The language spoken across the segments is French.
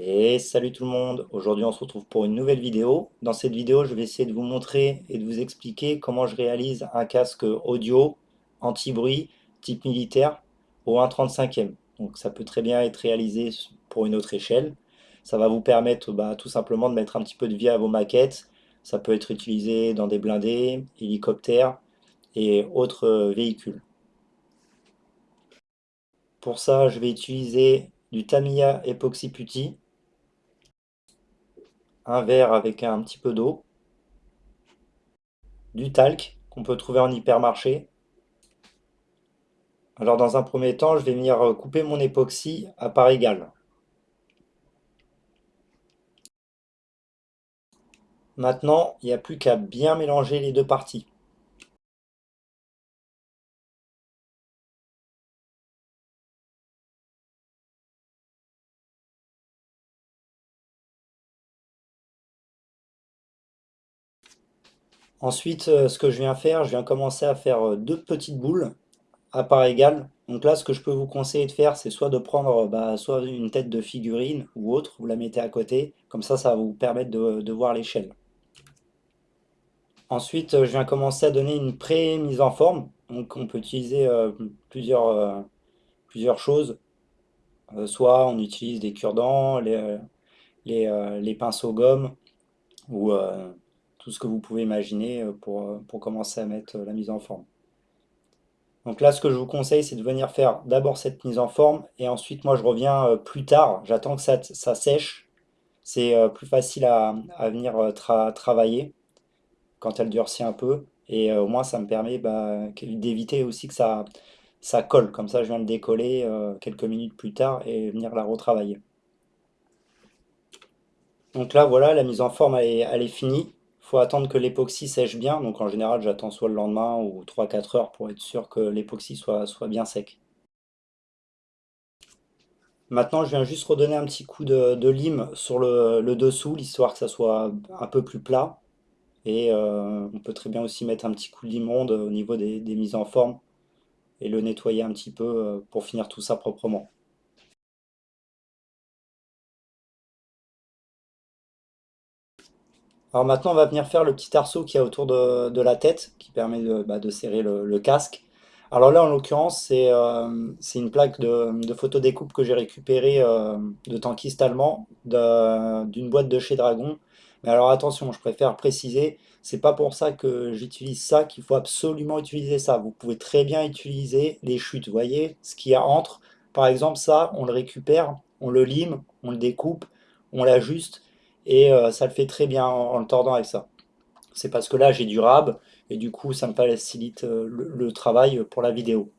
Et salut tout le monde, aujourd'hui on se retrouve pour une nouvelle vidéo. Dans cette vidéo je vais essayer de vous montrer et de vous expliquer comment je réalise un casque audio anti-bruit type militaire au 1.35e. Donc ça peut très bien être réalisé pour une autre échelle. Ça va vous permettre bah, tout simplement de mettre un petit peu de vie à vos maquettes. Ça peut être utilisé dans des blindés, hélicoptères et autres euh, véhicules. Pour ça je vais utiliser du Tamiya Epoxy Putty un verre avec un petit peu d'eau, du talc qu'on peut trouver en hypermarché. Alors dans un premier temps, je vais venir couper mon époxy à part égale. Maintenant, il n'y a plus qu'à bien mélanger les deux parties. Ensuite, euh, ce que je viens faire, je viens commencer à faire euh, deux petites boules à part égale. Donc là, ce que je peux vous conseiller de faire, c'est soit de prendre bah, soit une tête de figurine ou autre, vous la mettez à côté, comme ça, ça va vous permettre de, voir l'échelle. Ensuite, euh, je viens commencer à donner une pré-mise en forme. Donc on peut utiliser plusieurs, plusieurs choses. soit on utilise des cure-dents, les, les, pinceaux gomme, ou tout ce que vous pouvez imaginer euh, pour, euh, pour commencer à mettre euh, la mise en forme. Donc là, ce que je vous conseille, c'est de venir faire d'abord cette mise en forme, et ensuite, moi, je reviens plus tard, j'attends que ça, ça sèche. C'est plus facile à, venir travailler quand elle durcit un peu, et au moins, ça me permet bah, d'éviter aussi que ça, ça colle. Comme ça, je viens le décoller quelques minutes plus tard et venir la retravailler. Donc là, voilà, la mise en forme, elle est finie faut attendre que l'époxy sèche bien, donc en général j'attends soit le lendemain ou 3-4 heures pour être sûr que l'époxy soit, bien sec. Maintenant je viens juste redonner un petit coup de, lime sur le, dessous, l'histoire que ça soit un peu plus plat. Et euh, on peut très bien aussi mettre un petit coup de limonde au niveau des mises en forme et le nettoyer un petit peu euh, pour finir tout ça proprement. Alors maintenant, on va venir faire le petit arceau qui a autour de, la tête, qui permet de, bah, serrer le, casque. Alors là, en l'occurrence, c'est euh, une plaque de, photo découpe que j'ai récupérée euh, de tankiste allemand, d'une boîte de chez Dragon. Mais alors attention, je préfère préciser, c'est pas pour ça que j'utilise ça qu'il faut absolument utiliser ça. Vous pouvez très bien utiliser les chutes, vous voyez, ce qu'il y a entre. Par exemple, ça, on le récupère, on le lime, on le découpe, on l'ajuste, et euh, ça le fait très bien en, le tordant avec ça. C'est parce que là j'ai du rab et du coup ça me facilite euh, le, travail pour la vidéo.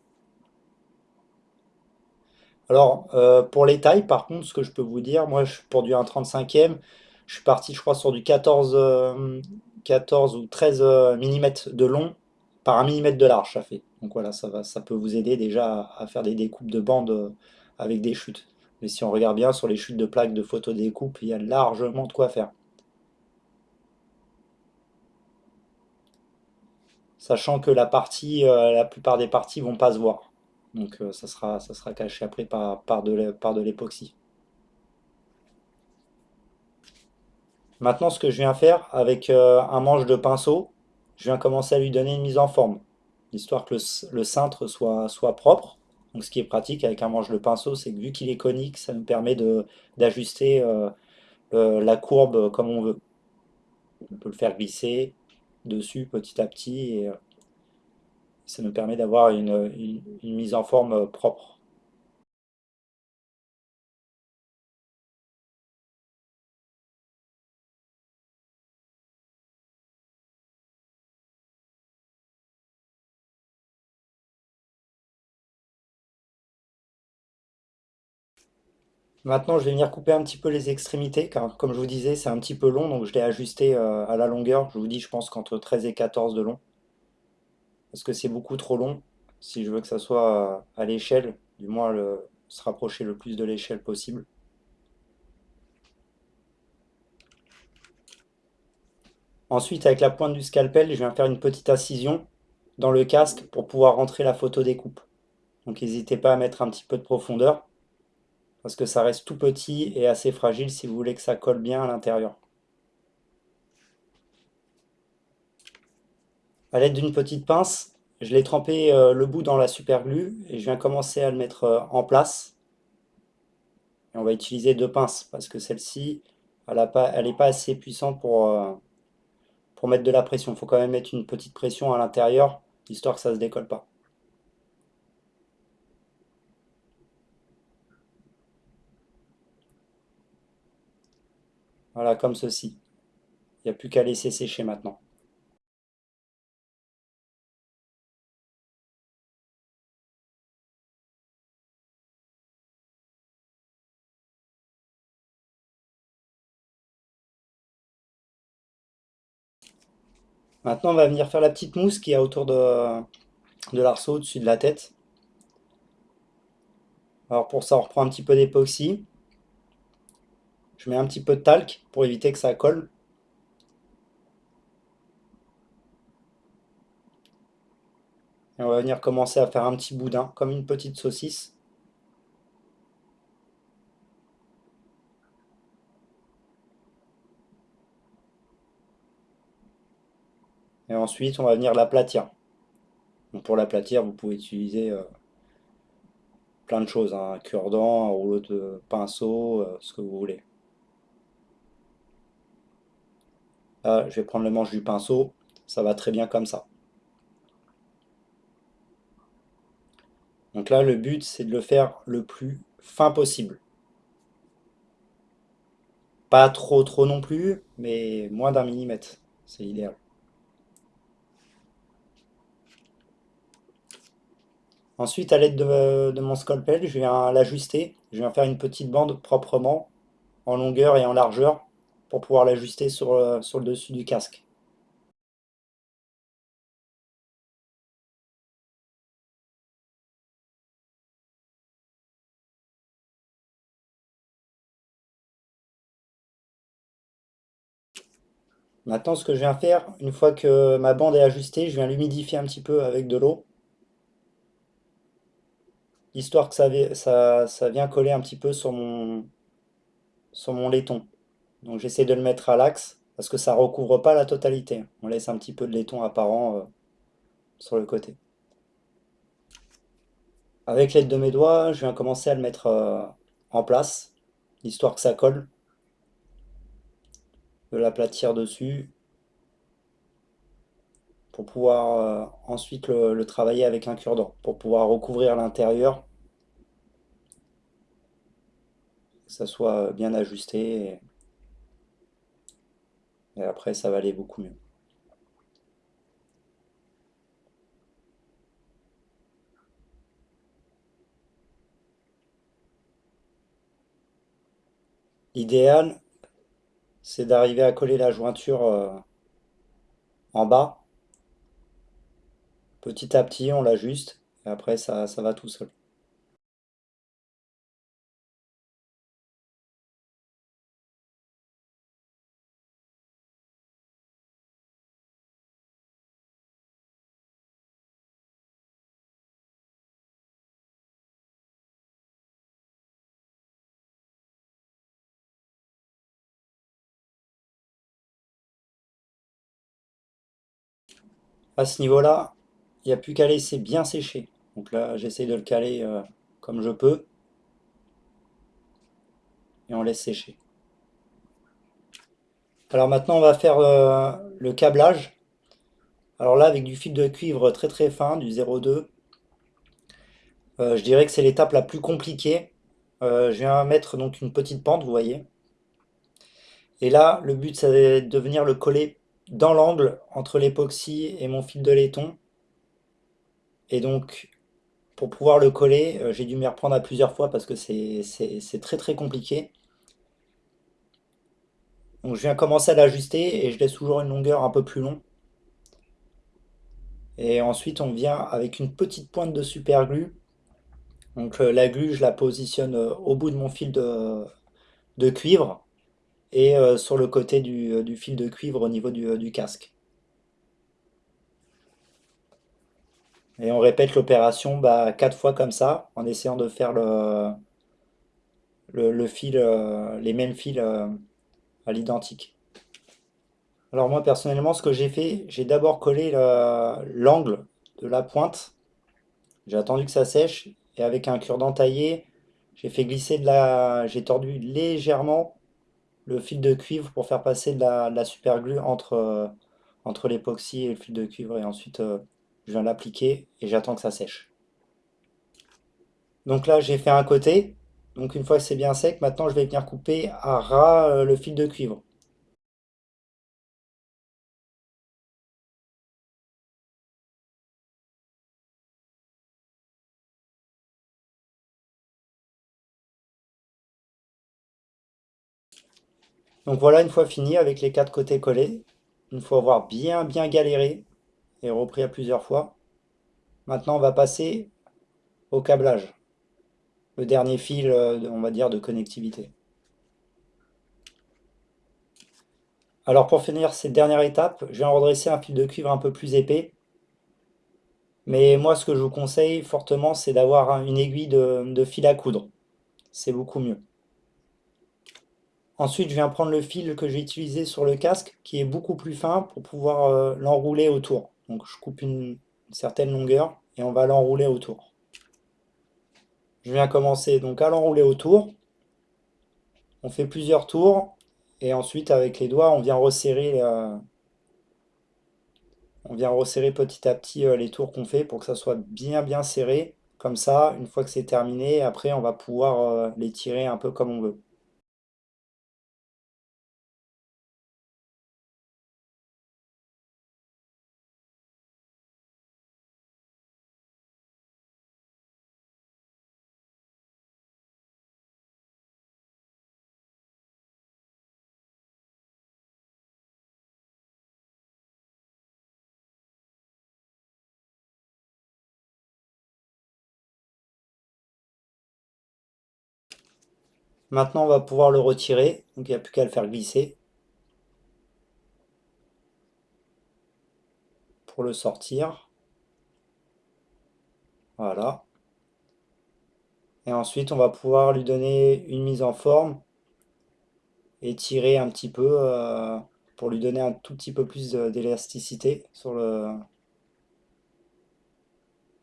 Alors euh, pour les tailles par contre ce que je peux vous dire, moi pour du 1,35e je suis parti je crois sur du 14, 14 ou 13 mm de long par 1 mm de large ça fait. Donc voilà ça, va, ça peut vous aider déjà à faire des découpes de bandes avec des chutes. Mais si on regarde bien sur les chutes de plaques de photo découpe, il y a largement de quoi faire. Sachant que la partie, euh, la plupart des parties vont pas se voir. Donc euh, ça, sera, ça sera caché après par, par de l'époxy. Maintenant, ce que je viens faire avec euh, un manche de pinceau, je viens commencer à lui donner une mise en forme, histoire que le, cintre soit, soit propre. Donc ce qui est pratique avec un manche de pinceau, c'est que vu qu'il est conique, ça nous permet d'ajuster euh, la courbe comme on veut. On peut le faire glisser dessus petit à petit et euh, ça nous permet d'avoir une mise en forme propre. Maintenant, je vais venir couper un petit peu les extrémités, car comme je vous disais, c'est un petit peu long, donc je l'ai ajusté euh, à la longueur. Je vous dis, je pense qu'entre 13 et 14 de long. Parce que c'est beaucoup trop long, si je veux que ça soit euh, à l'échelle, du moins se rapprocher le plus de l'échelle possible. Ensuite, avec la pointe du scalpel, je viens faire une petite incision dans le casque pour pouvoir rentrer la photo découpe. Donc n'hésitez pas à mettre un petit peu de profondeur. Parce que ça reste tout petit et assez fragile si vous voulez que ça colle bien à l'intérieur. A l'aide d'une petite pince, je l'ai trempé euh, le bout dans la super glue et je viens commencer à le mettre euh, en place. Et on va utiliser deux pinces parce que celle-ci, elle n'est pas, pas, assez puissante pour, euh, pour mettre de la pression. Il faut quand même mettre une petite pression à l'intérieur, histoire que ça ne se décolle pas. Voilà, comme ceci. Il n'y a plus qu'à laisser sécher maintenant. Maintenant, on va venir faire la petite mousse qui a autour de, de l'arceau, au-dessus de la tête. Alors pour ça, on reprend un petit peu d'époxy. Je mets un petit peu de talc pour éviter que ça colle. Et on va venir commencer à faire un petit boudin, comme une petite saucisse. Et ensuite, on va venir l'aplatir. pour l'aplatir, vous pouvez utiliser euh, plein de choses, hein. un cure-dent, un rouleau de pinceau, euh, ce que vous voulez. Là, je vais prendre le manche du pinceau, ça va très bien comme ça. Donc là, le but, c'est de le faire le plus fin possible. Pas trop trop non plus, mais moins d'un millimètre, c'est idéal. Ensuite, à l'aide de, mon scalpel, je viens l'ajuster. Je viens faire une petite bande proprement, en longueur et en largeur, pour pouvoir l'ajuster sur, euh, sur le dessus du casque. Maintenant, ce que je viens faire, une fois que ma bande est ajustée, je viens l'humidifier un petit peu avec de l'eau histoire que ça, ça, vient coller un petit peu sur mon, sur mon laiton. Donc j'essaie de le mettre à l'axe, parce que ça recouvre pas la totalité. On laisse un petit peu de laiton apparent euh, sur le côté. Avec l'aide de mes doigts, je viens commencer à le mettre euh, en place, histoire que ça colle. De l'aplatir dessus, pour pouvoir euh, ensuite le, travailler avec un cure-dent, pour pouvoir recouvrir l'intérieur que ça soit bien ajusté. Et, après, ça va aller beaucoup mieux. L'idéal, c'est d'arriver à coller la jointure euh, en bas. Petit à petit, on l'ajuste, et après, ça, ça va tout seul. À ce niveau-là, il n'y a plus qu'à laisser bien sécher. Donc là, j'essaie de le caler euh, comme je peux. Et on laisse sécher. Alors maintenant, on va faire euh, le câblage. Alors là, avec du fil de cuivre très très fin, du 0,2, euh, je dirais que c'est l'étape la plus compliquée. je viens mettre donc une petite pente, vous voyez. Et là, le but, c'est de venir le coller dans l'angle entre l'époxy et mon fil de laiton. Et donc, pour pouvoir le coller, euh, j'ai dû m'y reprendre à plusieurs fois parce que c'est très très compliqué. Donc je viens commencer à l'ajuster et je laisse toujours une longueur un peu plus long. Et ensuite on vient avec une petite pointe de super glue. Donc euh, la glue je la positionne euh, au bout de mon fil de cuivre et euh, sur le côté euh, du, fil de cuivre au niveau du, euh, casque. Et on répète l'opération bah, quatre fois comme ça, en essayant de faire le, le, fil, les mêmes fils à l'identique. Alors moi personnellement ce que j'ai fait, j'ai d'abord collé l'angle de la pointe. J'ai attendu que ça sèche et avec un cure-dent taillé, j'ai fait glisser de la... J'ai tordu légèrement le fil de cuivre pour faire passer de la, de super glue entre, entre l'époxy et le fil de cuivre et ensuite je viens l'appliquer et j'attends que ça sèche. Donc là j'ai fait un côté, donc une fois que c'est bien sec, maintenant je vais venir couper à ras euh, le fil de cuivre. Donc voilà, une fois fini avec les quatre côtés collés, une fois avoir bien bien galéré et repris à plusieurs fois, maintenant on va passer au câblage le dernier fil, euh, on va dire, de connectivité. Alors pour finir cette dernière étape, je vais en redresser un fil de cuivre un peu plus épais. Mais moi ce que je vous conseille fortement c'est d'avoir une aiguille de, fil à coudre. C'est beaucoup mieux. Ensuite je viens prendre le fil que j'ai utilisé sur le casque qui est beaucoup plus fin pour pouvoir euh, l'enrouler autour. Donc je coupe une certaine longueur et on va l'enrouler autour. Je viens commencer donc à l'enrouler autour. On fait plusieurs tours. Et ensuite, avec les doigts, on vient resserrer, euh, on vient resserrer petit à petit euh, les tours qu'on fait pour que ça soit bien bien serré. Comme ça, une fois que c'est terminé, après on va pouvoir les tirer un peu comme on veut. Maintenant, on va pouvoir le retirer. Donc, il n'y a plus qu'à le faire glisser. Pour le sortir. Voilà. Et ensuite, on va pouvoir lui donner une mise en forme. Et tirer un petit peu euh, pour lui donner un tout petit peu plus d'élasticité sur le,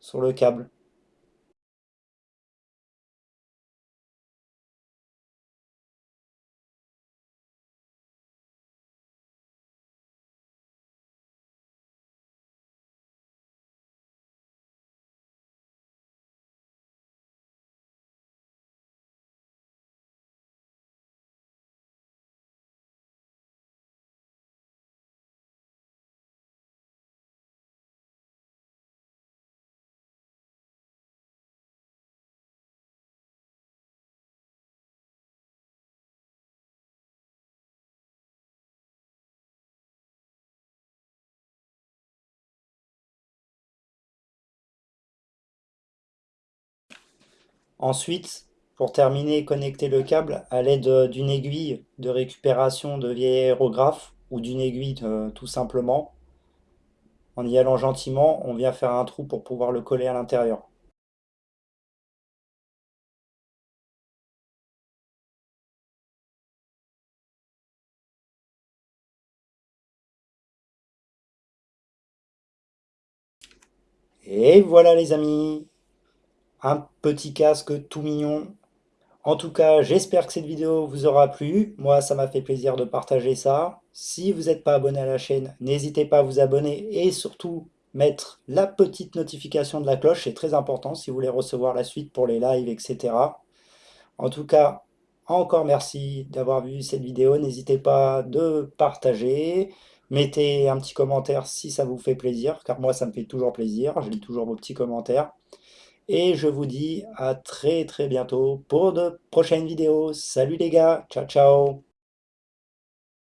sur le câble. Ensuite, pour terminer, connecter le câble à l'aide d'une aiguille de récupération de vieil aérographe ou d'une aiguille euh, tout simplement. En y allant gentiment, on vient faire un trou pour pouvoir le coller à l'intérieur. Et voilà les amis un petit casque tout mignon. En tout cas, j'espère que cette vidéo vous aura plu. Moi, ça m'a fait plaisir de partager ça. Si vous n'êtes pas abonné à la chaîne, n'hésitez pas à vous abonner et surtout mettre la petite notification de la cloche. C'est très important si vous voulez recevoir la suite pour les lives, etc. En tout cas, encore merci d'avoir vu cette vidéo. N'hésitez pas de partager. Mettez un petit commentaire si ça vous fait plaisir, car moi, ça me fait toujours plaisir. Je lis toujours vos petits commentaires. Et je vous dis à très très bientôt pour de prochaines vidéos. Salut les gars, ciao ciao